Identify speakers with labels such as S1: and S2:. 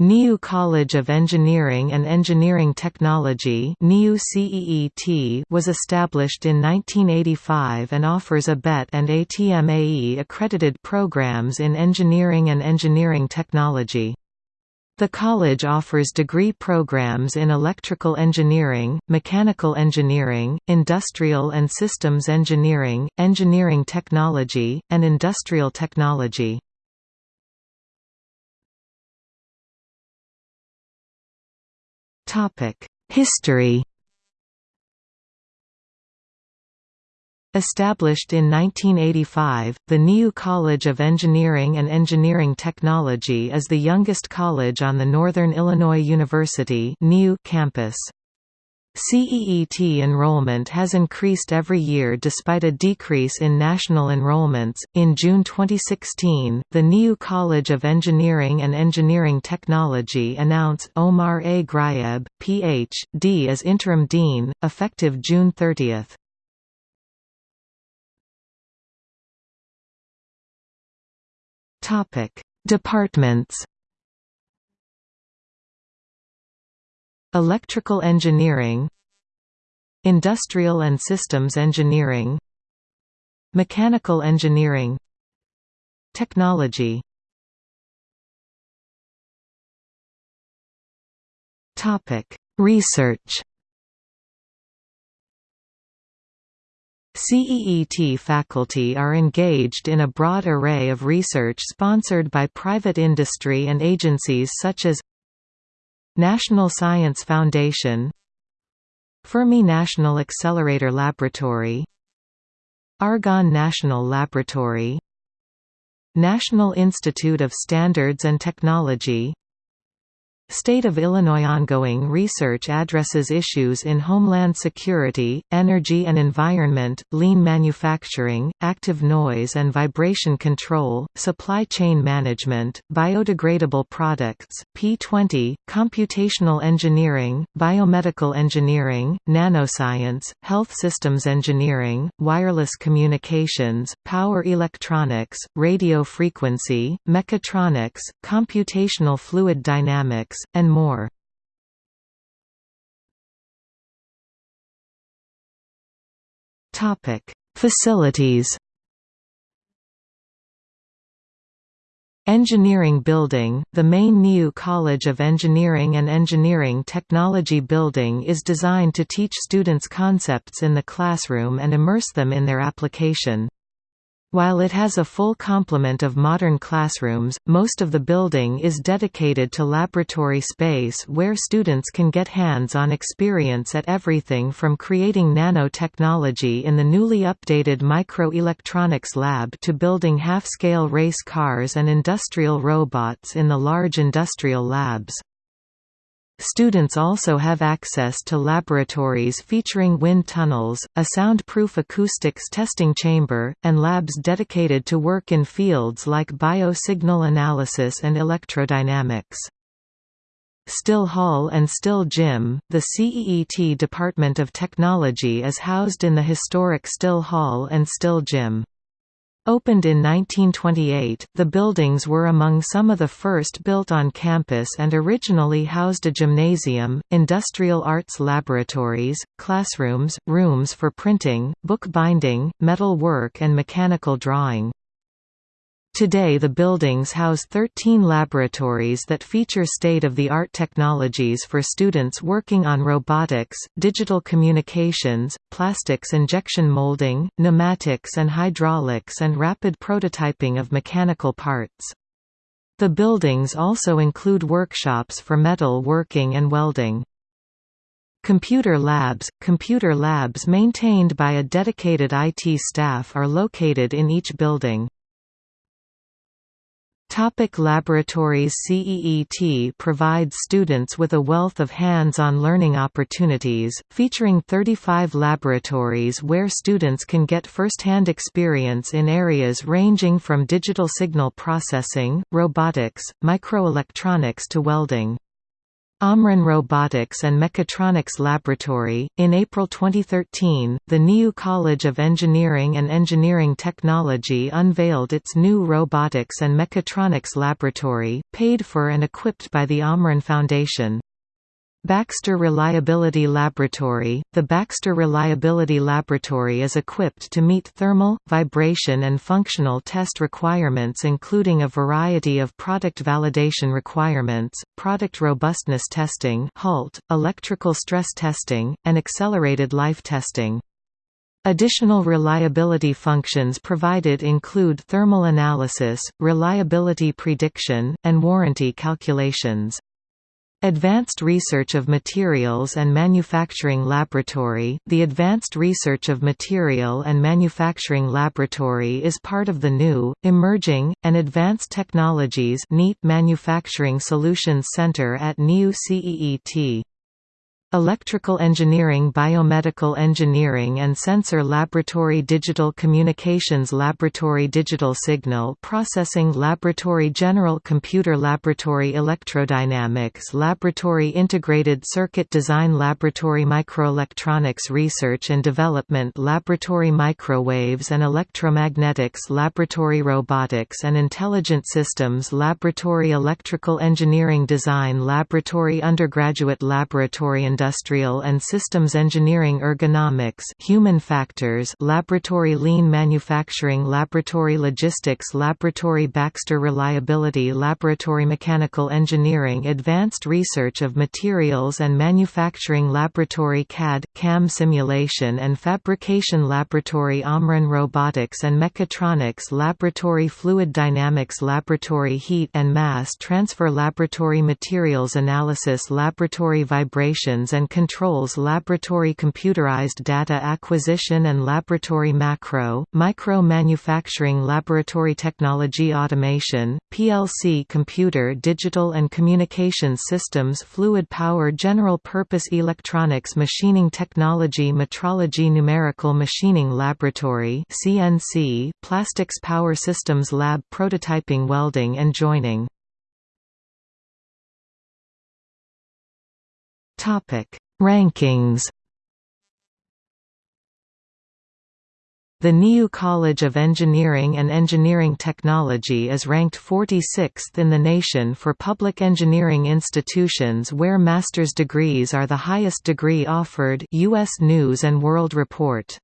S1: NIU College of Engineering and Engineering Technology was established in 1985 and offers ABET and ATMAE accredited programs in engineering and engineering technology. The college offers degree programs in electrical engineering, mechanical engineering, industrial and systems engineering, engineering technology, and industrial technology. History Established in 1985, the NIU College of Engineering and Engineering Technology is the youngest college on the Northern Illinois University campus. CEET enrollment has increased every year despite a decrease in national enrollments. In June 2016, the NIU College of Engineering and Engineering Technology announced Omar A. Grayeb, Ph.D. as interim dean, effective June 30. Topic: Departments Electrical engineering Industrial and systems engineering Mechanical engineering Technology. Research. CEET faculty are engaged in a broad array of research sponsored by private industry and agencies such as National Science Foundation Fermi National Accelerator Laboratory Argonne National Laboratory National Institute of Standards and Technology State of Illinois ongoing research addresses issues in homeland security, energy and environment, lean manufacturing, active noise and vibration control, supply chain management, biodegradable products, P20, computational engineering, biomedical engineering, nanoscience, health systems engineering, wireless communications, power electronics, radio frequency, mechatronics, computational fluid dynamics, and more. Facilities Engineering Building, the main NIU College of Engineering and Engineering Technology building is designed to teach students concepts in the classroom and immerse them in their application. While it has a full complement of modern classrooms, most of the building is dedicated to laboratory space where students can get hands-on experience at everything from creating nanotechnology in the newly updated microelectronics lab to building half-scale race cars and industrial robots in the large industrial labs. Students also have access to laboratories featuring wind tunnels, a soundproof acoustics testing chamber, and labs dedicated to work in fields like biosignal analysis and electrodynamics. Still Hall and Still Gym, the CEET Department of Technology is housed in the historic Still Hall and Still Gym. Opened in 1928, the buildings were among some of the first built on campus and originally housed a gymnasium, industrial arts laboratories, classrooms, rooms for printing, book binding, metal work and mechanical drawing. Today the buildings house 13 laboratories that feature state-of-the-art technologies for students working on robotics, digital communications, plastics injection molding, pneumatics and hydraulics and rapid prototyping of mechanical parts. The buildings also include workshops for metal working and welding. Computer labs – Computer labs maintained by a dedicated IT staff are located in each building. Topic laboratories CEET provides students with a wealth of hands-on learning opportunities, featuring 35 laboratories where students can get first-hand experience in areas ranging from digital signal processing, robotics, microelectronics to welding. Omron Robotics and Mechatronics Laboratory. In April 2013, the NIU College of Engineering and Engineering Technology unveiled its new Robotics and Mechatronics Laboratory, paid for and equipped by the Omron Foundation. Baxter Reliability Laboratory – The Baxter Reliability Laboratory is equipped to meet thermal, vibration and functional test requirements including a variety of product validation requirements, product robustness testing HALT, electrical stress testing, and accelerated life testing. Additional reliability functions provided include thermal analysis, reliability prediction, and warranty calculations. Advanced Research of Materials and Manufacturing Laboratory The Advanced Research of Material and Manufacturing Laboratory is part of the new, Emerging, and Advanced Technologies Manufacturing Solutions Center at NIU CEET. Electrical Engineering Biomedical Engineering and Sensor Laboratory Digital Communications Laboratory Digital Signal Processing Laboratory General Computer Laboratory Electrodynamics Laboratory Integrated Circuit Design Laboratory Microelectronics Research and Development Laboratory Microwaves and Electromagnetics Laboratory Robotics and Intelligent Systems Laboratory Electrical Engineering Design Laboratory Undergraduate Laboratory and Industrial and Systems Engineering Ergonomics Human Factors Laboratory Lean Manufacturing Laboratory Logistics Laboratory Baxter Reliability Laboratory Mechanical Engineering Advanced Research of Materials and Manufacturing Laboratory CAD, CAM Simulation and Fabrication Laboratory Omron Robotics and Mechatronics Laboratory Fluid Dynamics Laboratory Heat and Mass Transfer Laboratory Materials Analysis Laboratory Vibrations and Controls Laboratory Computerized Data Acquisition and Laboratory Macro, Micro Manufacturing Laboratory Technology Automation, PLC Computer Digital and communication Systems Fluid Power General Purpose Electronics Machining Technology Metrology Numerical Machining Laboratory CNC, Plastics Power Systems Lab Prototyping Welding and Joining Topic: Rankings. The NIU College of Engineering and Engineering Technology is ranked 46th in the nation for public engineering institutions where master's degrees are the highest degree offered US News & World Report.